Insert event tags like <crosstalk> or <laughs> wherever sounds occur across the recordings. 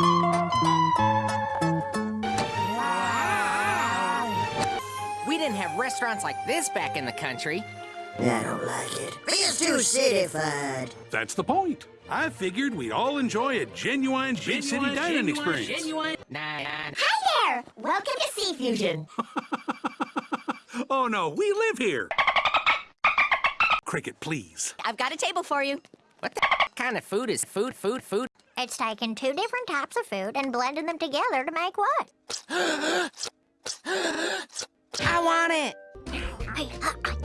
We didn't have restaurants like this back in the country. I don't like it. Feels too cityfied. That's the point. I figured we'd all enjoy a genuine, big city dining experience. Genuine. Nah, nah. Hi there! Welcome to Sea Fusion. <laughs> Oh no, we live here. Cricket, please. I've got a table for you. What the kind of food is food, food, food? It's taking two different types of food and blending them together to make what? I want it. Uh,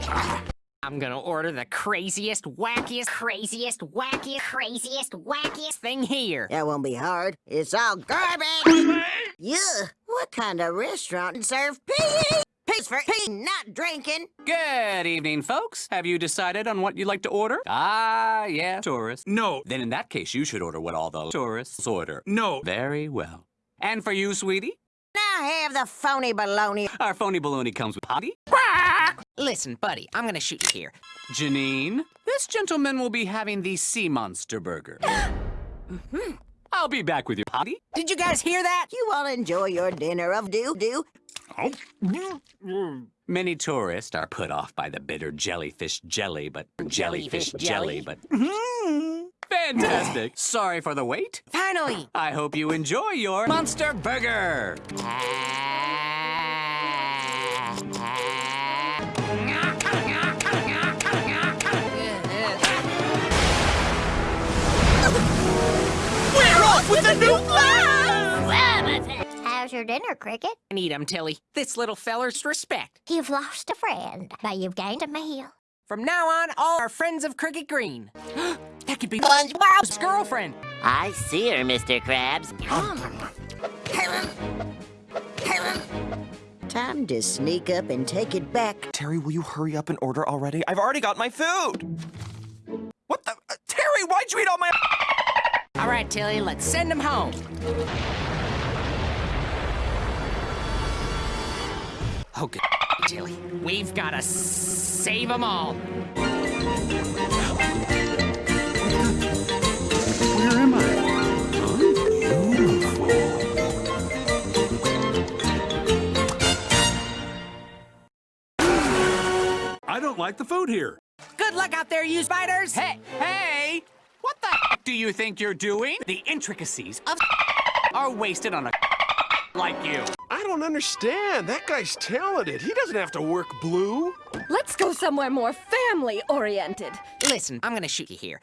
uh, I'm gonna order the craziest, wackiest, craziest, wackiest, craziest, wackiest thing here. That won't be hard. It's all garbage. yeah. What kind of restaurant serve pee? Pigs for pee, not drinking. Good evening, folks. Have you decided on what you'd like to order? Ah, yeah, tourists. No, Then in that case, you should order what all the tourists order. no. Very well. And for you, sweetie, Now have the phony baloney. our phony baloney comes with potty. Listen, buddy, I'm gonna shoot you here. Janine, this gentleman will be having the sea monster burger. I'll be back with your potty. Did you guys hear that? You all enjoy your dinner of doo-doo. Many tourists are put off by the bitter jellyfish jelly, but jellyfish jelly, Jellyfish jelly? but <laughs> fantastic. Sorry for the wait. Finally. I hope you enjoy your monster burger. How's your dinner, Cricket? I need him, Tilly. This little feller's respect. You've lost a friend, but you've gained a meal. From now on, all are friends of Cricket Green. <gasps> that could be SpongeBob's girlfriend. I see her, Mr. Krabs. Time to sneak up and take it back. Terry, will you hurry up and order already? I've already got my food! What the? Uh, Terry, why'd you eat all my. All right, Tilly, let's send him home. Oh, good, Tilly. We've got to save them all. Where am I? I don't like the food here. Good luck out there, you spiders. Hey, hey! What the do you think you're doing? The intricacies of <laughs> are wasted on a <laughs> like you. I don't understand. That guy's talented. He doesn't have to work blue. Let's go somewhere more family oriented. Listen, I'm gonna shoot you here.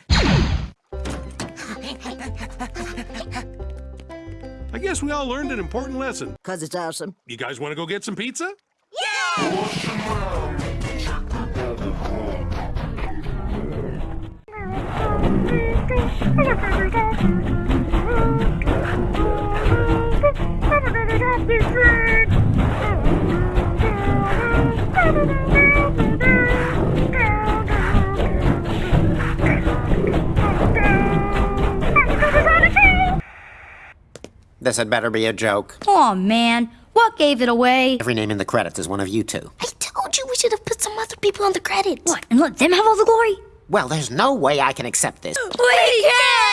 I guess we all learned an important lesson. Cause it's awesome. You guys want to go get some pizza? This had better be a joke. Aw, man. What gave it away? Every name in the credits is one of you two. I told you we should have put some other people on the credits. What, and let them have all the glory? Well, there's no way I can accept this. We can't!